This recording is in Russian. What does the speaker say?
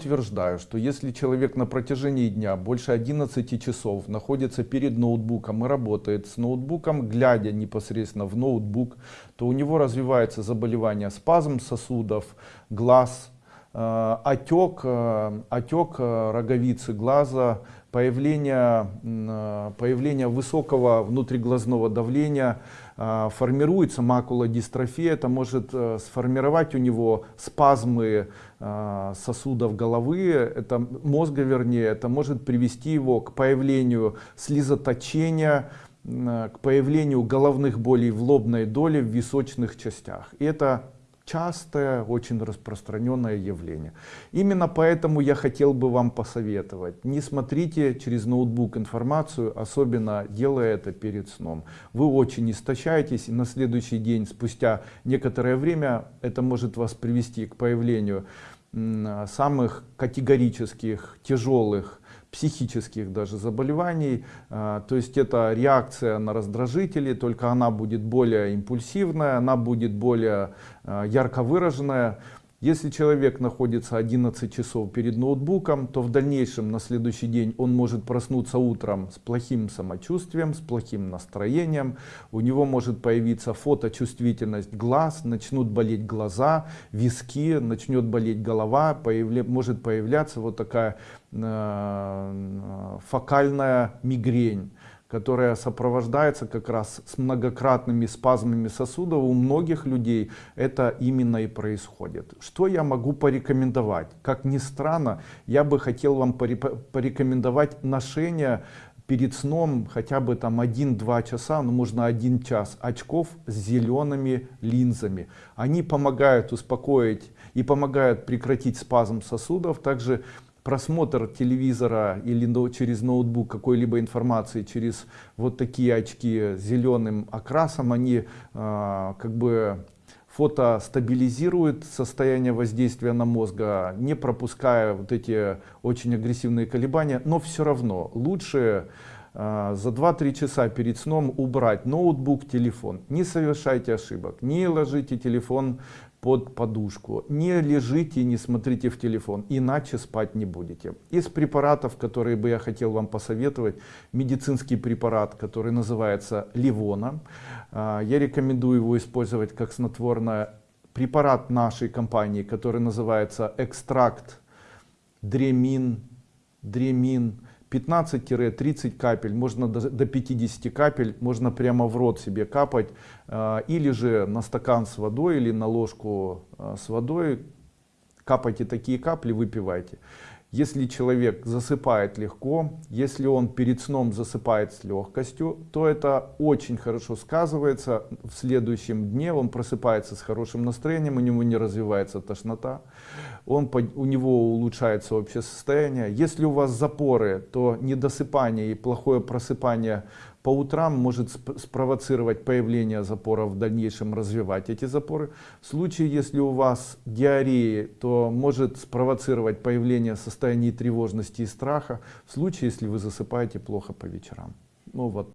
утверждаю, что если человек на протяжении дня больше 11 часов находится перед ноутбуком и работает с ноутбуком, глядя непосредственно в ноутбук, то у него развивается заболевание спазм сосудов, глаз, э, отек, э, отек э, роговицы глаза, появление, э, появление высокого внутриглазного давления, э, формируется макулодистрофия, это может э, сформировать у него спазмы сосудов головы, это мозга вернее, это может привести его к появлению слезоточения, к появлению головных болей в лобной доле в височных частях. И это частое, очень распространенное явление. Именно поэтому я хотел бы вам посоветовать. Не смотрите через ноутбук информацию, особенно делая это перед сном. Вы очень истощаетесь, и на следующий день, спустя некоторое время, это может вас привести к появлению самых категорических, тяжелых психических даже заболеваний. А, то есть это реакция на раздражители, только она будет более импульсивная, она будет более а, ярко выраженная. Если человек находится 11 часов перед ноутбуком, то в дальнейшем на следующий день он может проснуться утром с плохим самочувствием, с плохим настроением. У него может появиться фоточувствительность глаз, начнут болеть глаза, виски, начнет болеть голова, появля, может появляться вот такая э, фокальная мигрень которая сопровождается как раз с многократными спазмами сосудов, у многих людей это именно и происходит. Что я могу порекомендовать? Как ни странно, я бы хотел вам порекомендовать ношение перед сном хотя бы там 1-2 часа, ну можно 1 час очков с зелеными линзами. Они помогают успокоить и помогают прекратить спазм сосудов. Также просмотр телевизора или через ноутбук какой-либо информации через вот такие очки зеленым окрасом они э, как бы фото стабилизирует состояние воздействия на мозга не пропуская вот эти очень агрессивные колебания. Но все равно лучше э, за 2-3 часа перед сном убрать ноутбук телефон не совершайте ошибок не ложите телефон под подушку. Не лежите, не смотрите в телефон, иначе спать не будете. Из препаратов, которые бы я хотел вам посоветовать, медицинский препарат, который называется Ливона. А, я рекомендую его использовать как снотворное. Препарат нашей компании, который называется экстракт Дремин, Дремин 15-30 капель, можно до 50 капель, можно прямо в рот себе капать, а, или же на стакан с водой, или на ложку а, с водой, капайте такие капли, выпивайте. Если человек засыпает легко, если он перед сном засыпает с легкостью, то это очень хорошо сказывается. В следующем дне он просыпается с хорошим настроением, у него не развивается тошнота, он, у него улучшается общее состояние. Если у вас запоры, то недосыпание и плохое просыпание по утрам может спровоцировать появление запоров в дальнейшем развивать эти запоры. В случае если у вас диареи то может спровоцировать появление состояний тревожности и страха. В случае если вы засыпаете плохо по вечерам. Ну вот